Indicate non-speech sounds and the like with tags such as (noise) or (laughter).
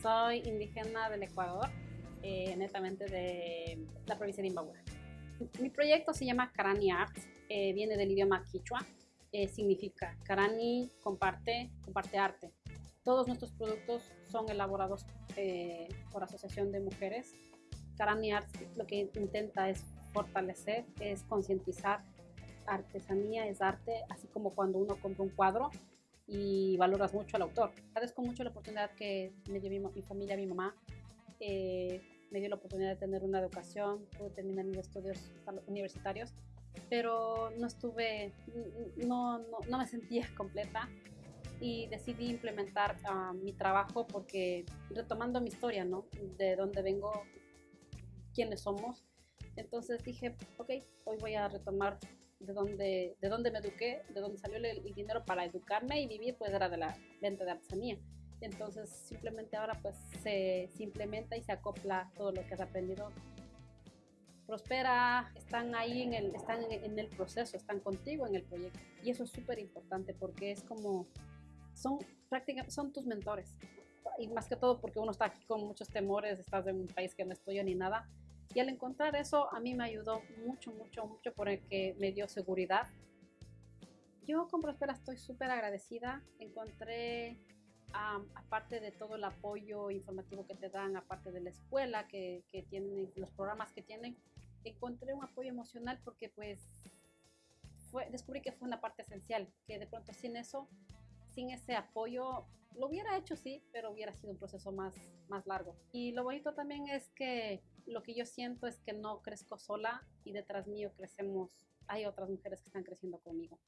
soy indígena del Ecuador, eh, netamente de la provincia de Imbabura. Mi proyecto se llama Karani Arts, eh, viene del idioma quichua, eh, significa Karani comparte, comparte arte. Todos nuestros productos son elaborados por Asociación de Mujeres. Karani Arts lo que intenta es fortalecer, es concientizar. Artesanía es arte, así como cuando uno compra un cuadro, y valoras mucho al autor. Agradezco mucho la oportunidad que me dio mi, mi familia, mi mamá, eh, me dio la oportunidad de tener una educación, pude terminar mis estudios universitarios, pero no estuve, no, no, no me sentía (laughs) completa y decidí implementar uh, mi trabajo porque retomando mi historia, ¿no? De dónde vengo, quiénes somos. Entonces dije, ok, hoy voy a retomar de dónde, de dónde me eduqué, de dónde salió el, dinero para educarme y vivir, pues era de la venta de artesanía. Entonces simplemente ahora pues se, se implementa y se acopla todo lo que has aprendido. Prospera, están ahí en el, están en el proceso, están contigo en el proyecto. Y eso es súper importante porque es como, son prácticamente, son tus mentores. Y más que todo porque uno está aquí con muchos temores, estás en un país que no estudio ni nada, y al encontrar eso, a mí me ayudó mucho, mucho, mucho porque me dio seguridad. Yo con Prospera estoy súper agradecida. Encontré, aparte de todo el apoyo informativo que te dan, aparte de la escuela que, que tienen, los programas que tienen, encontré un apoyo emocional porque pues fue, descubrí que fue una parte esencial, que de pronto sin eso sin ese apoyo, lo hubiera hecho sí, pero hubiera sido un proceso más, más largo. Y lo bonito también es que lo que yo siento es que no crezco sola y detrás mío crecemos, hay otras mujeres que están creciendo conmigo.